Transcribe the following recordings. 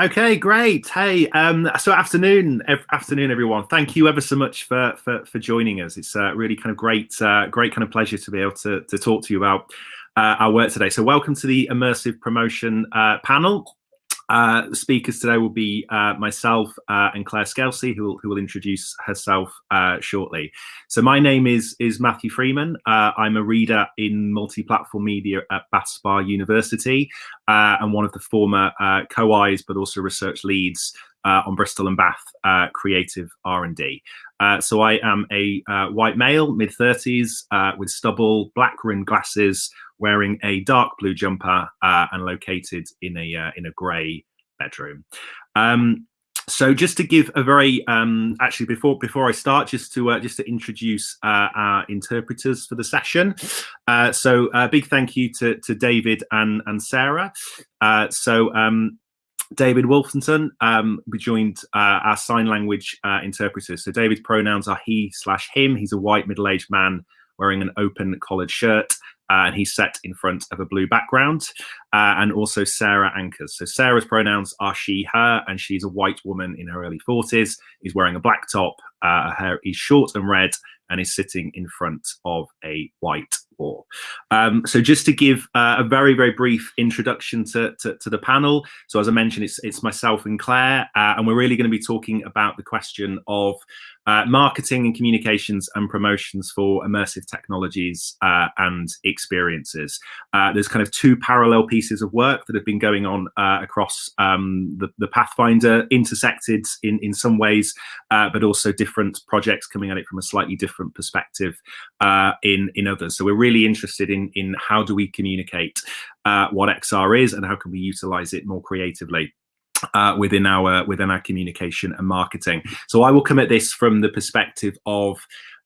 Okay, great. Hey, um, so afternoon, afternoon, everyone. Thank you ever so much for for, for joining us. It's uh, really kind of great, uh, great kind of pleasure to be able to to talk to you about uh, our work today. So, welcome to the immersive promotion uh, panel. Uh, the speakers today will be uh, myself uh, and Claire Skelsey, who will, who will introduce herself uh, shortly. So my name is is Matthew Freeman. Uh, I'm a reader in multi-platform media at Bath Spa University and one of the former co-Is, but also research leads on Bristol and Bath creative R&D. so I am a white male, mid 30s, with stubble, black rimmed glasses, wearing a dark blue jumper uh, and located in a uh, in a grey bedroom. Um, so just to give a very um, actually before before I start, just to uh, just to introduce uh, our interpreters for the session. Uh, so a big thank you to to David and and Sarah. Uh, so um, David Wolfenson, um, we joined uh, our sign language uh, interpreters. So David's pronouns are he slash him. He's a white middle-aged man wearing an open collared shirt uh, and he's set in front of a blue background. Uh, and also Sarah anchors. So Sarah's pronouns are she, her, and she's a white woman in her early 40s. Is wearing a black top. Uh, her hair is short and red, and is sitting in front of a white wall. Um, so just to give uh, a very, very brief introduction to, to, to, the panel. So as I mentioned, it's, it's myself and Claire, uh, and we're really going to be talking about the question of uh, marketing and communications and promotions for immersive technologies uh, and experiences. Uh, there's kind of two parallel pieces of work that have been going on uh, across um, the, the, Pathfinder, intersected in, in some ways, uh, but also different projects coming at it from a slightly different perspective uh, in, in others. So we're really interested in, in how do we communicate what XR is and how can we utilize it more creatively uh, within our within our communication and marketing. So I will come at this from the perspective of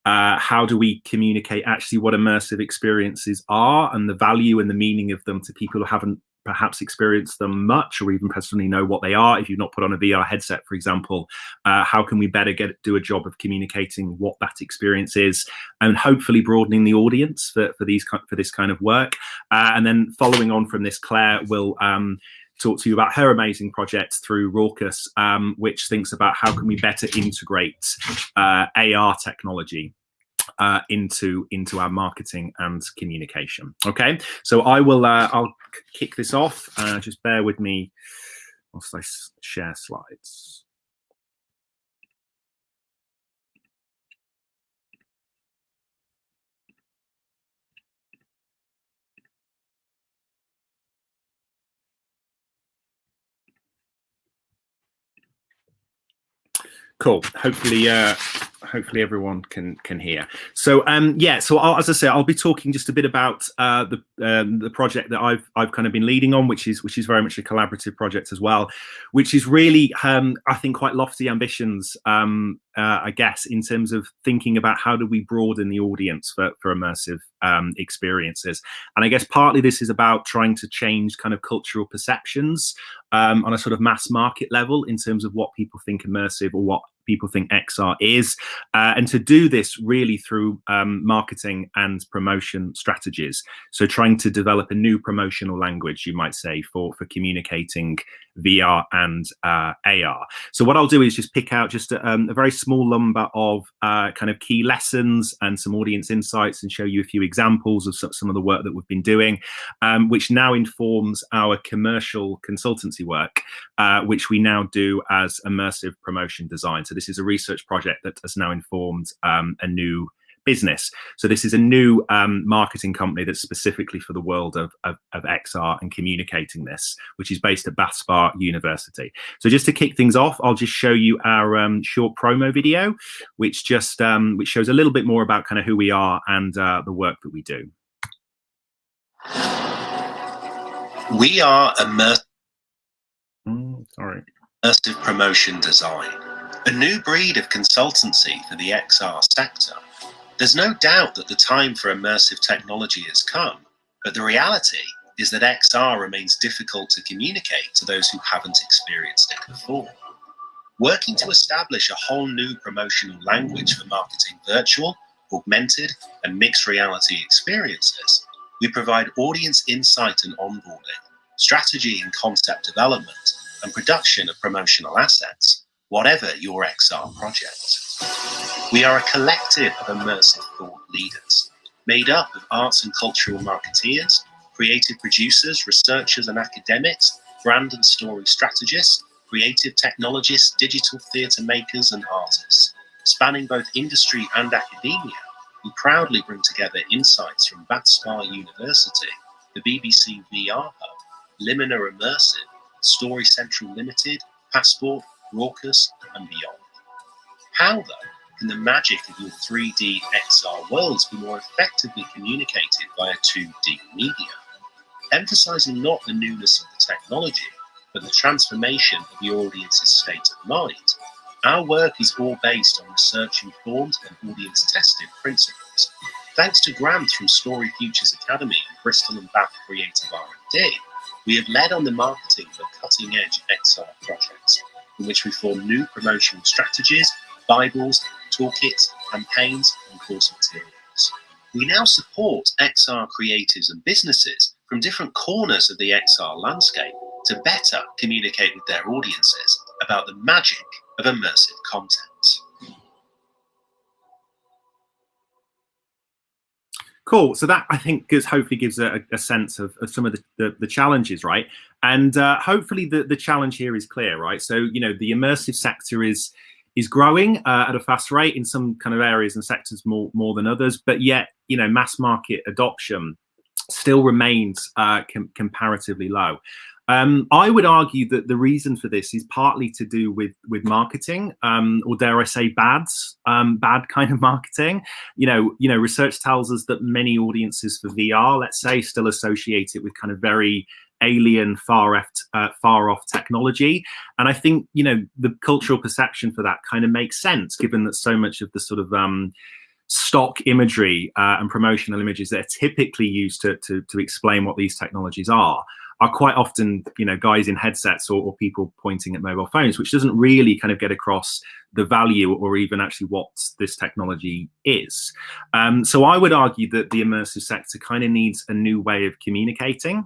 uh, how do we communicate actually what immersive experiences are and the value and the meaning of them to people who haven't perhaps experienced them much or even personally know what they are. If you've not put on a vr headset for example uh, how can we better get do a job of communicating what that experience is and hopefully broadening the audience for, for these for this kind of work? Uh, and then following on from this claire will um, talk to you about her amazing project through Raucous, um, which thinks about how can we better integrate uh, AR technology uh, into into our marketing and communication. Okay, so I will uh, I'll kick this off. Uh, just bear with me whilst I share slides. Cool. Hopefully, uh, hopefully everyone can can hear. So um, yeah, so I'll, as I say, I'll be talking just a bit about uh, the um, the project that I've I've kind of been leading on, which is which is very much a collaborative project as well, which is really um, I think quite lofty ambitions, um, uh, I guess, in terms of thinking about how do we broaden the audience for for immersive um, experiences, and I guess partly this is about trying to change kind of cultural perceptions um, on a sort of mass market level in terms of what people think immersive or what people think XR is, uh, and to do this really through um, marketing and promotion strategies. So trying to develop a new promotional language, you might say, for, for communicating VR and uh, AR. So what I'll do is just pick out just a, um, a very small number of uh, kind of key lessons and some audience insights and show you a few examples of some of the work that we've been doing, um, which now informs our commercial consultancy work, uh, which we now do as immersive promotion design. So this is a research project that has now informed um, a new business. So this is a new um, marketing company that's specifically for the world of, of, of, XR and communicating this, which is based at Bath Spa University. So just to kick things off, I'll just show you our um, short promo video, which just um, which shows a little bit more about kind of who we are and uh, the work that we do. We are immersive. Mm, sorry. Immersive promotion design, a new breed of consultancy for the XR sector there's no doubt that the time for immersive technology has come, but the reality is that XR remains difficult to communicate to those who haven't experienced it before. Working to establish a whole new promotional language for marketing virtual, augmented, and mixed reality experiences, we provide audience insight and onboarding, strategy and concept development, and production of promotional assets, whatever your XR project. We are a collective of immersive thought leaders, made up of arts and cultural marketeers, creative producers, researchers and academics, brand and story strategists, creative technologists, digital theatre makers and artists. Spanning both industry and academia, we proudly bring together insights from Bath Spa University, the BBC VR Hub, Limina Immersive, Story Central Limited, Passport, Raucous and beyond. How, though, can the magic of your 3D XR worlds be more effectively communicated via 2D media? Emphasizing not the newness of the technology, but the transformation of your audience's state of mind, our work is all based on research-informed and audience-tested principles. Thanks to grants from Story Futures Academy and Bristol and Bath Creative R&D, we have led on the marketing for cutting-edge XR projects, in which we form new promotional strategies, bibles, toolkits, campaigns, and course materials. We now support XR creators and businesses from different corners of the XR landscape to better communicate with their audiences about the magic of immersive content. Cool. So that I think gives hopefully gives a, a sense of, of, some of the, the, the, challenges, right? And uh, hopefully the, the challenge here is clear, right? So you know the immersive sector is is growing uh, at a fast rate in some kind of areas and sectors more more than others, but yet you know mass market adoption still remains uh, com comparatively low. Um, I would argue that the reason for this is partly to do with with marketing, um, or dare I say, bads, um, bad kind of marketing. You know, you know, research tells us that many audiences for VR, let's say, still associate it with kind of very alien, far off, uh, far off technology. And I think you know the cultural perception for that kind of makes sense, given that so much of the sort of um, stock imagery uh, and promotional images that are typically used to, to, to explain what these technologies are are quite often, you know, guys in headsets or, or, people pointing at mobile phones, which doesn't really kind of get across the value or even actually what this technology is. Um, so I would argue that the immersive sector kind of needs a new way of communicating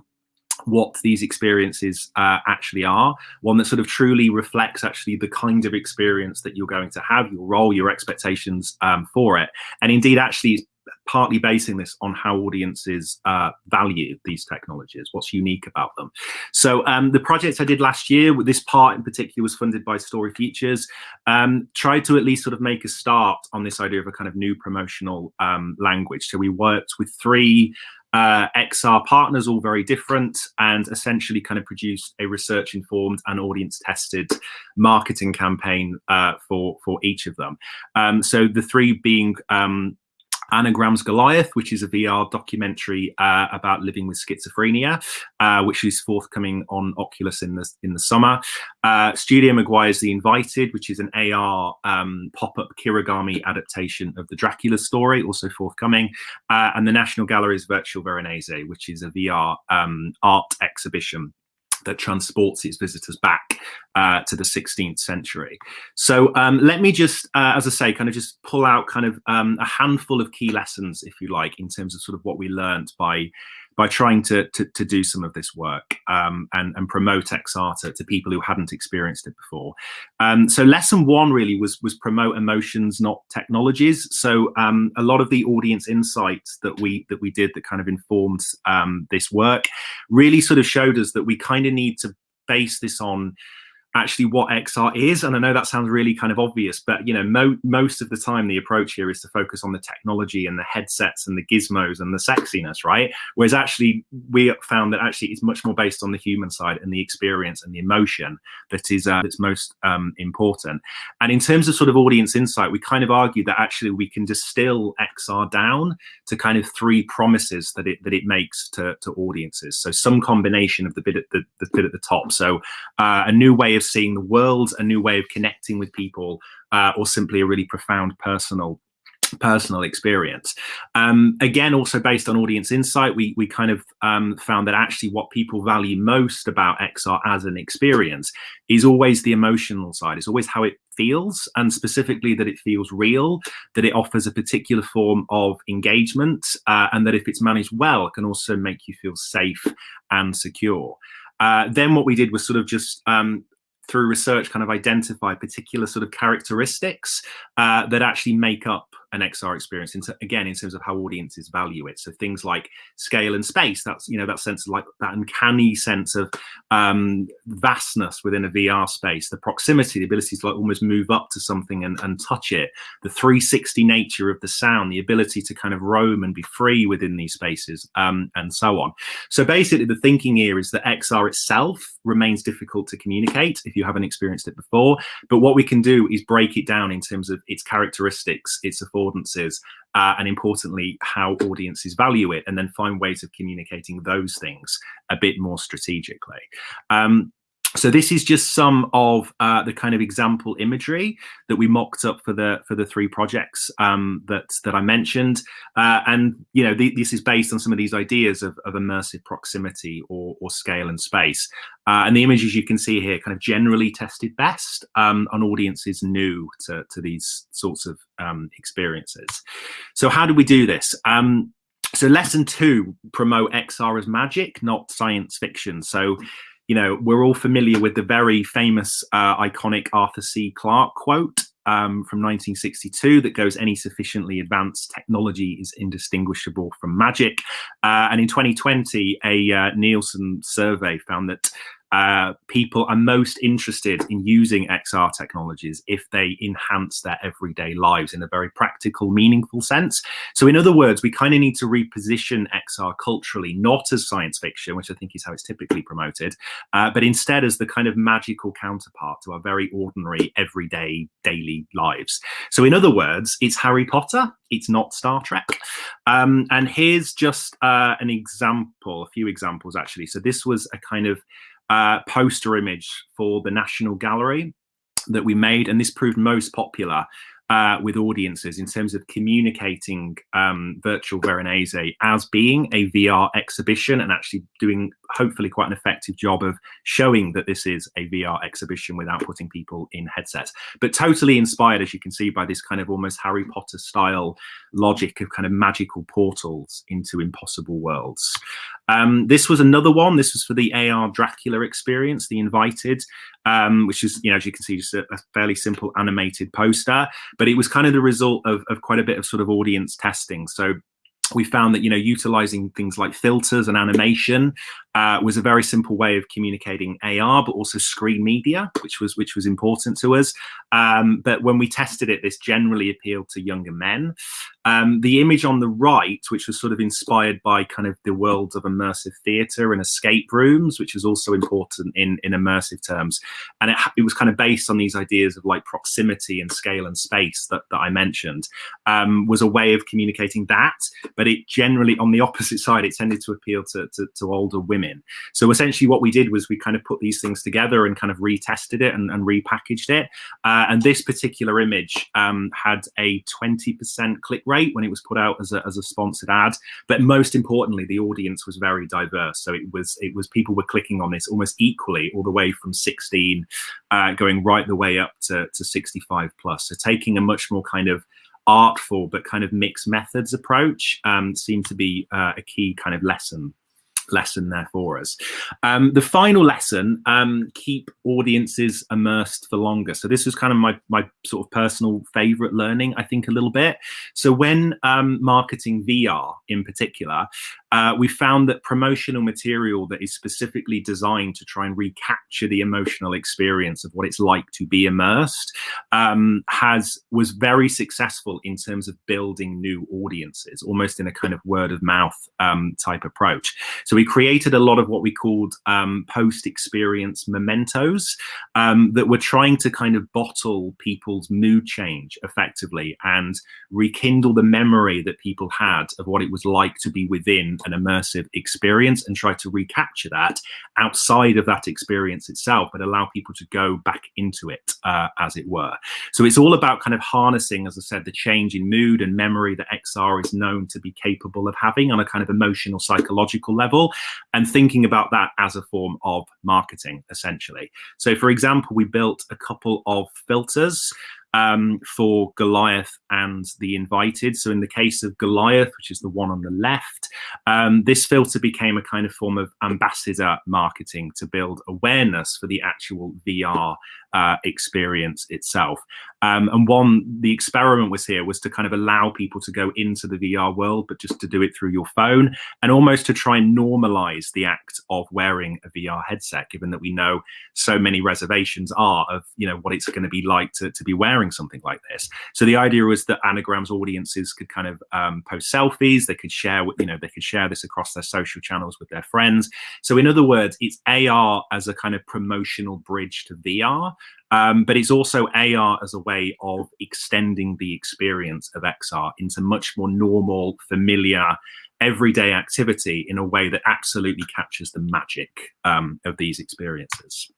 what these experiences uh, actually are, one that sort of truly reflects actually the kind of experience that you're going to have, your role, your expectations um, for it. And indeed, actually, partly basing this on how audiences uh, value these technologies, what's unique about them. So um, the project I did last year, with this part in particular was funded by Story Futures, um, tried to at least sort of make a start on this idea of a kind of new promotional um, language. So we worked with three uh, XR partners, all very different, and essentially kind of produced a research-informed and audience-tested marketing campaign uh, for for each of them. Um, so the three being um, Anagram's Goliath, which is a VR documentary uh, about living with schizophrenia, uh, which is forthcoming on Oculus in the in the summer. Uh, Studio Maguire's The Invited, which is an AR um, pop-up Kirigami adaptation of the Dracula story, also forthcoming, uh, and the National Gallery's Virtual Veronese, which is a VR um, art exhibition that transports its visitors back uh, to the 16th century. So um, let me just, uh, as I say, kind of just pull out kind of um, a handful of key lessons, if you like, in terms of sort of what we learned by by trying to, to, to do some of this work um, and, and promote XR to, to people who hadn't experienced it before. Um, so lesson one really was, was promote emotions, not technologies. So um, a lot of the audience insights that we, that we did that kind of informed um, this work really sort of showed us that we kind of need to base this on actually what XR is. And I know that sounds really kind of obvious, but you know, mo most of the time the approach here is to focus on the technology and the headsets and the gizmos and the sexiness, right? Whereas actually we found that actually it's much more based on the human side and the experience and the emotion that is uh, that's most um, important. And in terms of sort of audience insight, we kind of argue that actually we can distill XR down to kind of three promises that it that it makes to, to audiences. So some combination of the bit at the, the bit at the top. So uh, a new way of of seeing the world, a new way of connecting with people, uh, or simply a really profound personal personal experience. Um, again, also based on audience insight, we, we kind of um, found that actually what people value most about XR as an experience is always the emotional side. It's always how it feels and specifically that it feels real, that it offers a particular form of engagement uh, and that if it's managed well, it can also make you feel safe and secure. Uh, then what we did was sort of just um, through research kind of identify particular sort of characteristics uh, that actually make up an XR experience. In again, in terms of how audiences value it. So things like scale and space. That's you know that sense of like that uncanny sense of um, vastness within a VR space. The proximity, the ability to like almost move up to something and, and touch it. The 360 nature of the sound, the ability to kind of roam and be free within these spaces, um, and so on. So basically, the thinking here is that XR itself remains difficult to communicate if you haven't experienced it before. But what we can do is break it down in terms of its characteristics, its affordances, uh, and importantly, how audiences value it, and then find ways of communicating those things a bit more strategically. Um, so this is just some of uh, the kind of example imagery that we mocked up for the for the three projects um, that that I mentioned, uh, and you know the, this is based on some of these ideas of, of immersive proximity or, or scale and space. Uh, and the images you can see here kind of generally tested best um, on audiences new to, to these sorts of um, experiences. So how do we do this? Um, so lesson two, promote XR as magic, not science fiction. So you know, we're all familiar with the very famous, uh, iconic Arthur C. Clarke quote um, from 1962 that goes, any sufficiently advanced technology is indistinguishable from magic. Uh, and in 2020, a uh, Nielsen survey found that uh, people are most interested in using XR technologies if they enhance their everyday lives in a very practical, meaningful sense. So in other words, we kind of need to reposition XR culturally, not as science fiction, which I think is how it's typically promoted, uh, but instead as the kind of magical counterpart to our very ordinary, everyday, daily lives. So in other words, it's Harry Potter, it's not Star Trek. Um, and here's just uh, an example, a few examples actually. So this was a kind of uh, poster image for the National Gallery that we made, and this proved most popular uh, with audiences in terms of communicating um, virtual Veronese as being a VR exhibition and actually doing hopefully quite an effective job of showing that this is a VR exhibition without putting people in headsets. But totally inspired, as you can see, by this kind of almost Harry Potter style logic of kind of magical portals into impossible worlds. Um, this was another one. This was for the AR Dracula experience, the invited, um, which is, you know, as you can see, just a, a, fairly simple animated poster. But it was kind of the result of, of quite a bit of sort of audience testing. So we found that you know utilizing things like filters and animation uh, was a very simple way of communicating AR, but also screen media, which was which was important to us. Um, but when we tested it, this generally appealed to younger men. Um, the image on the right, which was sort of inspired by kind of the world of immersive theatre and escape rooms, which is also important in in immersive terms, and it, it was kind of based on these ideas of like proximity and scale and space that, that I mentioned, um, was a way of communicating that. But it generally, on the opposite side, it tended to appeal to, to, to older women women. So essentially what we did was we kind of put these things together and kind of retested it and, and repackaged it. Uh, and this particular image um, had a 20% click rate when it was put out as a, as a sponsored ad. But most importantly, the audience was very diverse. So it was it was people were clicking on this almost equally all the way from 16 uh, going right the way up to, to 65 plus. So taking a much more kind of artful but kind of mixed methods approach um, seemed to be uh, a key kind of lesson lesson there for us. Um, the final lesson, um, keep audiences immersed for longer. So this was kind of my, my sort of personal favorite learning, I think a little bit. So when um, marketing VR in particular, uh, we found that promotional material that is specifically designed to try and recapture the emotional experience of what it's like to be immersed um, has was very successful in terms of building new audiences, almost in a kind of word of mouth um, type approach. So we created a lot of what we called um, post-experience mementos um, that were trying to kind of bottle people's mood change effectively and rekindle the memory that people had of what it was like to be within an immersive experience and try to recapture that outside of that experience itself, but allow people to go back into it, uh, as it were. So it's all about kind of harnessing, as I said, the change in mood and memory that XR is known to be capable of having on a kind of emotional, psychological level, and thinking about that as a form of marketing, essentially. So for example, we built a couple of filters um, for Goliath and the invited. So in the case of Goliath, which is the one on the left, um, this filter became a kind of form of ambassador marketing to build awareness for the actual VR uh, experience itself. Um, and one, the experiment was here was to kind of allow people to go into the VR world, but just to do it through your phone and almost to try and normalize the act of wearing a VR headset, given that we know so many reservations are of, you know, what it's going to be like to, to be wearing something like this. So the idea was that Anagram's audiences could kind of um, post selfies, they could share, you know, they could share this across their social channels with their friends. So in other words, it's AR as a kind of promotional bridge to VR um, but it's also AR as a way of extending the experience of XR into much more normal, familiar, everyday activity in a way that absolutely captures the magic um, of these experiences.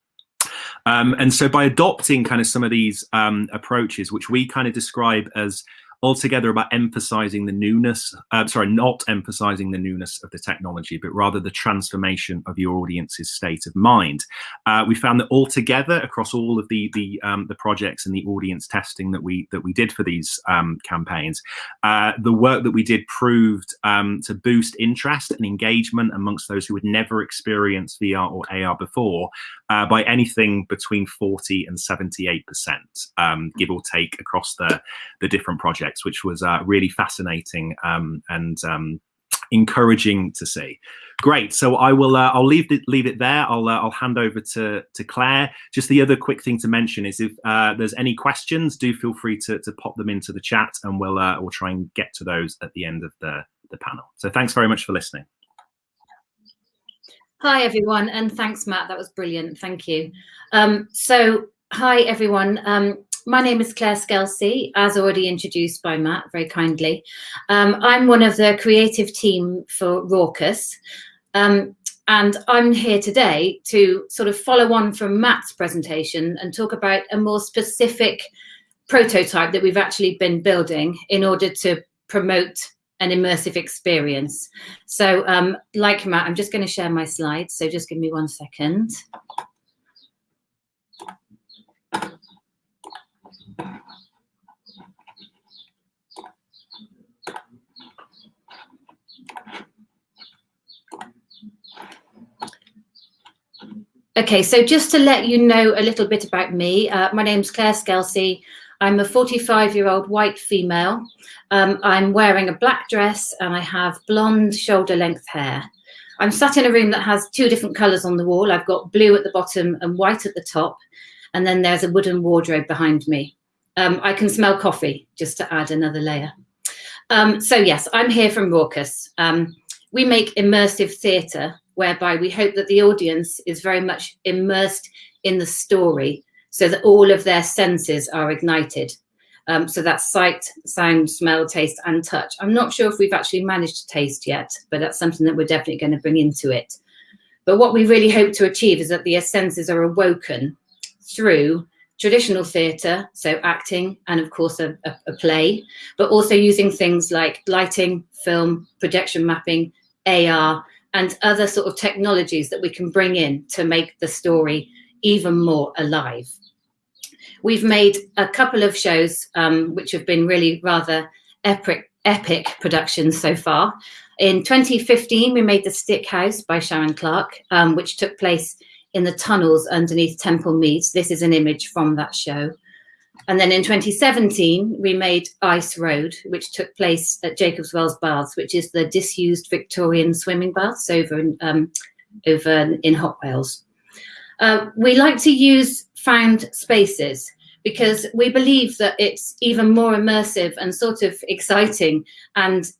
Um, and so by adopting kind of some of these um, approaches, which we kind of describe as altogether about emphasizing the newness, uh, sorry, not emphasizing the newness of the technology, but rather the transformation of your audience's state of mind. Uh, we found that altogether across all of the the, um, the projects and the audience testing that we that we did for these um, campaigns, uh, the work that we did proved um, to boost interest and engagement amongst those who had never experienced VR or AR before uh, by anything between 40 and 78 percent, um, give or take, across the the different projects projects, which was uh, really fascinating um, and um, encouraging to see. Great. So I will. Uh, I'll leave it. Leave it there. I'll. Uh, I'll hand over to to Claire. Just the other quick thing to mention is if uh, there's any questions, do feel free to to pop them into the chat, and we'll uh, we'll try and get to those at the end of the the panel. So thanks very much for listening. Hi everyone, and thanks Matt. That was brilliant. Thank you. Um, so hi everyone. Um, my name is Claire Skelsey, as already introduced by Matt very kindly. Um, I'm one of the creative team for Raucous. Um, and I'm here today to sort of follow on from Matt's presentation and talk about a more specific prototype that we've actually been building in order to promote an immersive experience. So um, like Matt, I'm just going to share my slides. So just give me one second. Okay, so just to let you know a little bit about me, uh, my name's Claire Skelsey. I'm a 45 year old white female. Um, I'm wearing a black dress and I have blonde shoulder length hair. I'm sat in a room that has two different colours on the wall. I've got blue at the bottom and white at the top. And then there's a wooden wardrobe behind me. Um, I can smell coffee, just to add another layer. Um, so yes, I'm here from Raucous. Um, we make immersive theatre whereby we hope that the audience is very much immersed in the story so that all of their senses are ignited. Um, so that's sight, sound, smell, taste, and touch. I'm not sure if we've actually managed to taste yet, but that's something that we're definitely going to bring into it. But what we really hope to achieve is that the senses are awoken through traditional theatre, so acting and of course a, a, a, play, but also using things like lighting, film, projection mapping, AR, and other sort of technologies that we can bring in to make the story even more alive. We've made a couple of shows um, which have been really rather epic, epic productions so far. In 2015, we made The Stick House by Sharon Clark, um, which took place in the tunnels underneath Temple Meads. This is an image from that show. And then in 2017, we made Ice Road, which took place at Jacobs Wells Baths, which is the disused Victorian swimming baths over in, um, over in Hotwells. Uh, we like to use found spaces because we believe that it's even more immersive and sort of exciting and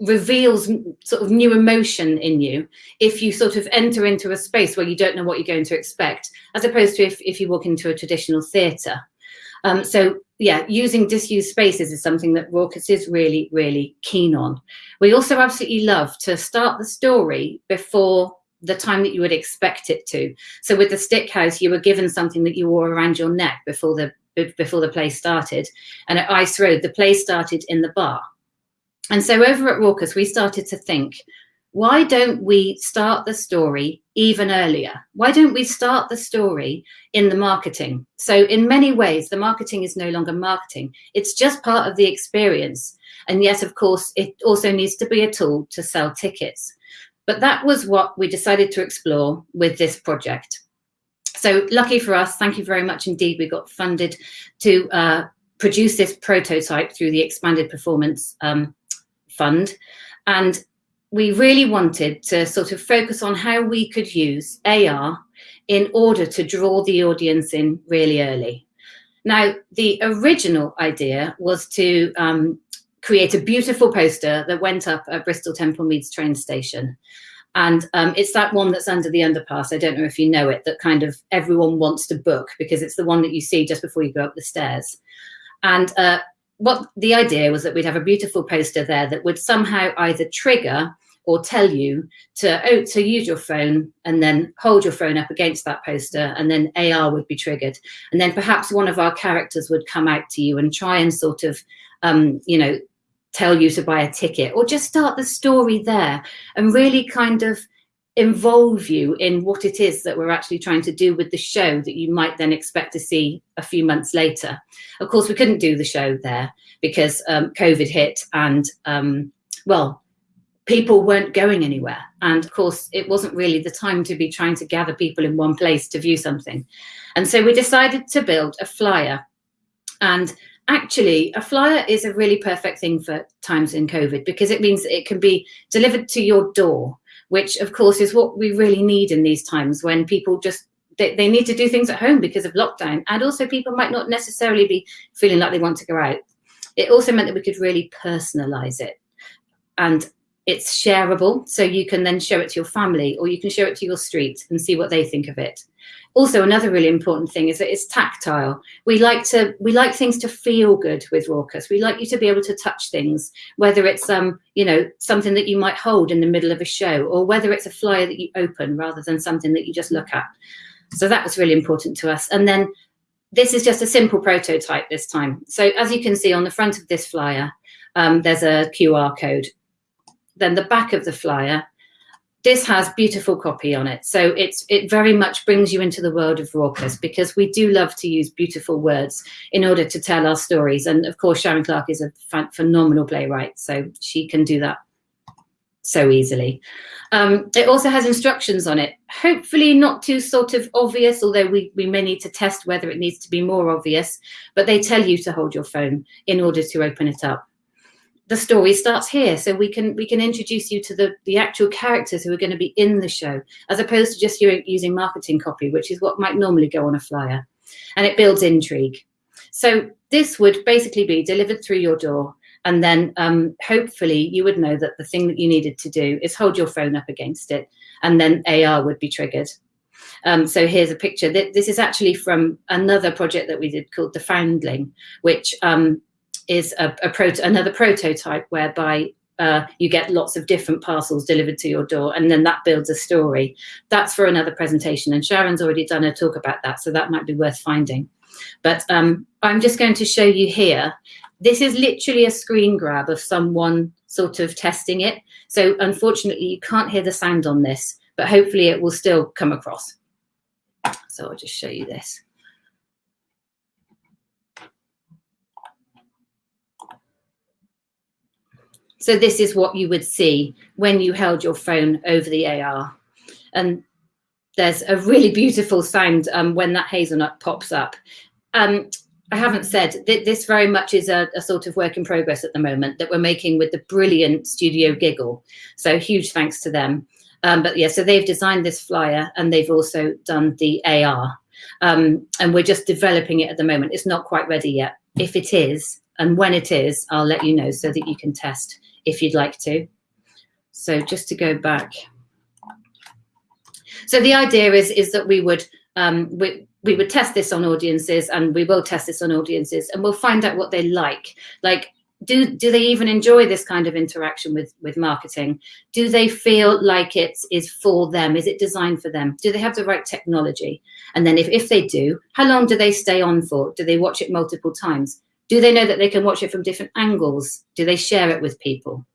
reveals sort of new emotion in you if you sort of enter into a space where you don't know what you're going to expect, as opposed to if, if you walk into a traditional theatre. Um, so yeah, using disused spaces is something that Raucous is really, really keen on. We also absolutely love to start the story before the time that you would expect it to. So with the stick house, you were given something that you wore around your neck before the before the play started. And at Ice Road, the play started in the bar. And so over at Raucous, we started to think, why don't we start the story even earlier? Why don't we start the story in the marketing? So in many ways, the marketing is no longer marketing. It's just part of the experience. And yet, of course, it also needs to be a tool to sell tickets. But that was what we decided to explore with this project. So lucky for us, thank you very much indeed. We got funded to uh, produce this prototype through the Expanded Performance um, Fund. And we really wanted to sort of focus on how we could use AR in order to draw the audience in really early. Now, the original idea was to um, create a beautiful poster that went up at Bristol Temple Meads train station. And um, it's that one that's under the underpass. I don't know if you know it, that kind of everyone wants to book because it's the one that you see just before you go up the stairs. And uh, what the idea was that we'd have a beautiful poster there that would somehow either trigger or tell you to oh to use your phone and then hold your phone up against that poster and then AR would be triggered. And then perhaps one of our characters would come out to you and try and sort of um, you know tell you to buy a ticket or just start the story there and really kind of involve you in what it is that we're actually trying to do with the show that you might then expect to see a few months later. Of course, we couldn't do the show there because um, COVID hit and, um, well, people weren't going anywhere. And of course, it wasn't really the time to be trying to gather people in one place to view something. And so we decided to build a flyer. And actually, a flyer is a really perfect thing for times in COVID because it means it can be delivered to your door which of course is what we really need in these times when people just they, they need to do things at home because of lockdown. And also people might not necessarily be feeling like they want to go out. It also meant that we could really personalize it. And it's shareable so you can then show it to your family or you can show it to your street and see what they think of it also another really important thing is that it's tactile. We like to we like things to feel good with raucous. We like you to be able to touch things whether it's um you know something that you might hold in the middle of a show or whether it's a flyer that you open rather than something that you just look at. So that was really important to us. And then this is just a simple prototype this time. So as you can see on the front of this flyer um, there's a qr code. Then the back of the flyer this has beautiful copy on it. So it's it very much brings you into the world of Raucous because we do love to use beautiful words in order to tell our stories. And of course, Sharon Clark is a phenomenal playwright, so she can do that so easily. Um, it also has instructions on it, hopefully not too sort of obvious, although we, we may need to test whether it needs to be more obvious, but they tell you to hold your phone in order to open it up the story starts here so we can we can introduce you to the the actual characters who are going to be in the show as opposed to just using marketing copy which is what might normally go on a flyer and it builds intrigue so this would basically be delivered through your door and then um, hopefully you would know that the thing that you needed to do is hold your phone up against it and then AR would be triggered. Um, so here's a picture. This is actually from another project that we did called The Foundling, which um, is a, a proto another prototype whereby uh, you get lots of different parcels delivered to your door and then that builds a story. That's for another presentation and Sharon's already done a talk about that, so that might be worth finding. But um, I'm just going to show you here. This is literally a screen grab of someone sort of testing it. So unfortunately, you can't hear the sound on this, but hopefully it will still come across. So I'll just show you this. So this is what you would see when you held your phone over the AR. And there's a really beautiful sound um, when that hazelnut pops up. Um, I haven't said th this very much is a, a, sort of work in progress at the moment that we're making with the brilliant Studio Giggle. So huge thanks to them. Um, but yeah, so they've designed this flyer and they've also done the AR. Um, and we're just developing it at the moment. It's not quite ready yet. If it is, and when it is, I'll let you know so that you can test if you'd like to. So just to go back. So the idea is, is that we would, um, we, we would test this on audiences and we will test this on audiences and we'll find out what they like. Like, do, do they even enjoy this kind of interaction with, with marketing? Do they feel like it is for them? Is it designed for them? Do they have the right technology? And then if, if they do, how long do they stay on for? Do they watch it multiple times? Do they know that they can watch it from different angles? Do they share it with people?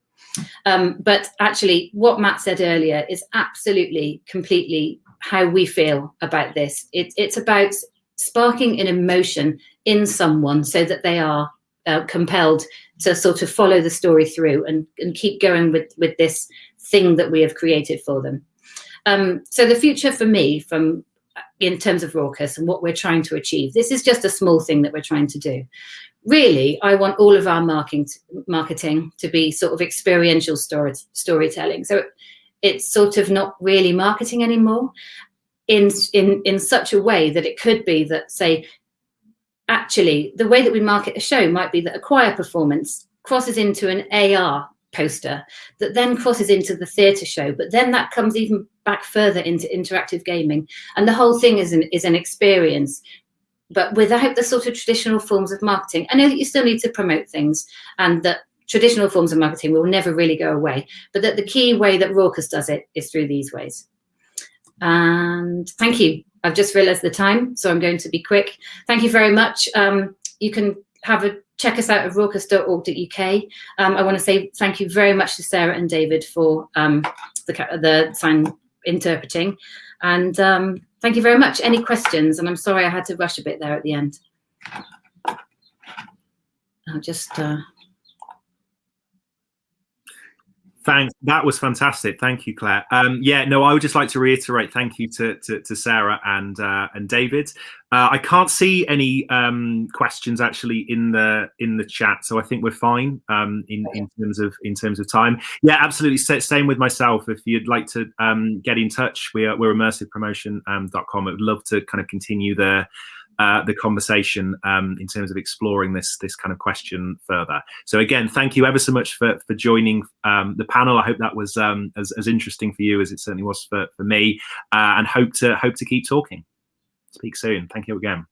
Um, but actually, what Matt said earlier is absolutely, completely how we feel about this. It, it's about sparking an emotion in someone so that they are uh, compelled to sort of follow the story through and, and keep going with, with this thing that we have created for them. Um, so the future for me from in terms of Raucous and what we're trying to achieve, this is just a small thing that we're trying to do. Really, I want all of our marketing, marketing to be sort of experiential story, storytelling. So it's sort of not really marketing anymore in, in, in such a way that it could be that, say, actually, the way that we market a show might be that a choir performance crosses into an AR poster that then crosses into the theatre show, but then that comes even back further into interactive gaming. And the whole thing is an, is an experience, but without the sort of traditional forms of marketing. I know that you still need to promote things and that traditional forms of marketing will never really go away, but that the key way that Raucous does it is through these ways. And thank you. I've just realized the time, so I'm going to be quick. Thank you very much. Um, you can have a check us out at raucous.org.uk. Um, I want to say thank you very much to Sarah and David for um, the, the sign interpreting. And um, thank you very much. Any questions? And I'm sorry I had to rush a bit there at the end. I'll just... Uh... Thanks. That was fantastic. Thank you, Claire. Um, yeah, no, I would just like to reiterate thank you to to, to Sarah and uh, and David. Uh, I can't see any um, questions actually in the in the chat, so I think we're fine um, in in terms of in terms of time. Yeah, absolutely. Same with myself. If you'd like to um, get in touch, we are, we're immersivepromotion.com. I'd love to kind of continue the uh, the conversation um, in terms of exploring this this kind of question further. So again, thank you ever so much for for joining um, the panel. I hope that was um, as, as interesting for you as it certainly was for, for me, uh, and hope to hope to keep talking. Speak soon. Thank you again.